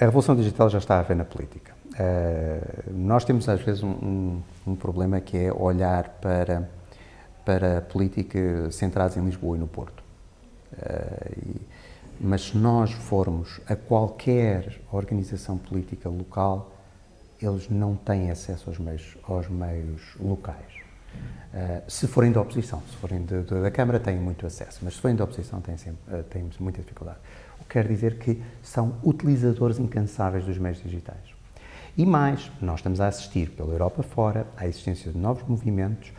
a revolução digital já está a ver na política. Uh, nós temos às vezes um, um, um, problema que é olhar para, para política centrados em Lisboa e no Porto. Uh, e, mas se nós formos a qualquer organização política local, eles não têm acesso aos meios, aos meios locais. Uh, se forem da oposição, se forem de, de, da Câmara, têm muito acesso, mas se forem da oposição, têm, sempre, uh, têm muita dificuldade. O que quer dizer que são utilizadores incansáveis dos meios digitais. E mais, nós estamos a assistir pela Europa fora à existência de novos movimentos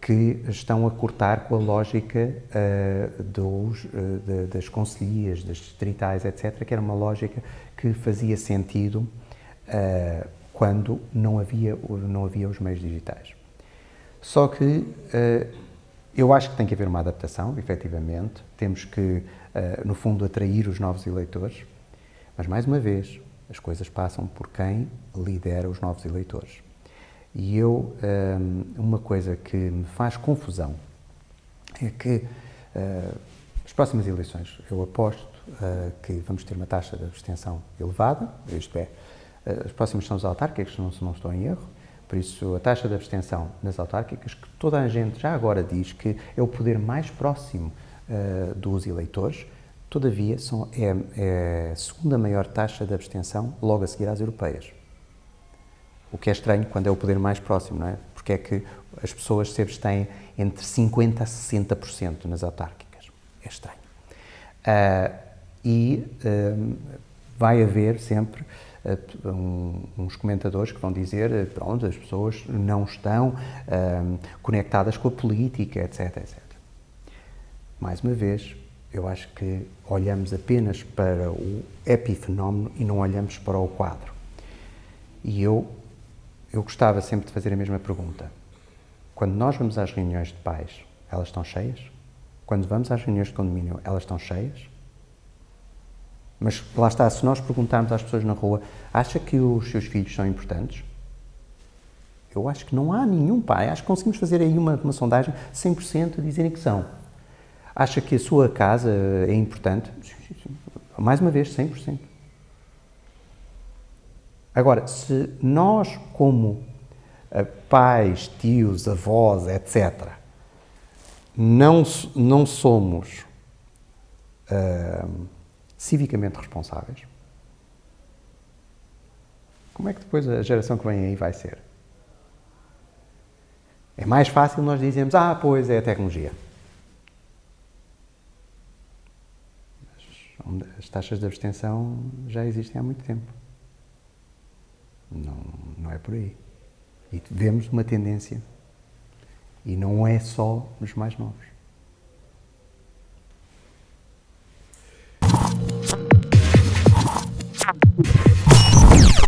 que estão a cortar com a lógica uh, dos, de, das conselhias, das distritais, etc., que era uma lógica que fazia sentido quando não havia, não havia os meios digitais. Só que uh, eu acho que tem que haver uma adaptação, efetivamente. Temos que, uh, no fundo, atrair os novos eleitores. Mas, mais uma vez, as coisas passam por quem lidera os novos eleitores. E eu, eh, uma coisa que me faz confusão é que as próximas eleições, eu aposto que vamos ter uma taxa de abstenção elevada, isto é, as próximas são as autárquicas, se não estou em erro, por isso, a taxa de abstenção nas autárquicas, que toda a gente já agora diz que é o poder mais próximo uh, dos eleitores, todavia são, é, é, a segunda maior taxa de abstenção logo a seguir às europeias. O que é estranho quando é o poder mais próximo, não é? Porque é que as pessoas se abstêm entre 50% a 60% nas autárquicas. É estranho. Uh, e uh, vai haver sempre uns comentadores que vão dizer eh, pronto, as pessoas não estão um, conectadas com a política, etc, etc. Mais uma vez, eu acho que olhamos apenas para o epifenómeno e não olhamos para o quadro. E eu, eu gostava sempre de fazer a mesma pergunta. Quando nós vamos às reuniões de pais, elas estão cheias? Quando vamos às reuniões de condomínio, elas estão cheias? Mas lá está, se nós perguntarmos às pessoas na rua, acha que os seus filhos são importantes? Eu acho que não há nenhum pai, acho que conseguimos fazer aí uma, uma sondagem 100% a dizerem que são. Acha que a sua casa é importante? Mais uma vez, 100%. Agora, se nós, como eh, pais, tios, avós, etc., não, não somos. Uh, civicamente responsáveis, como é que depois a geração que vem aí vai ser? É mais fácil nós dizermos, ah, pois é a tecnologia. As taxas de abstenção já existem há muito tempo. Não, não é por aí. E vemos uma tendência. E não é só nos mais novos.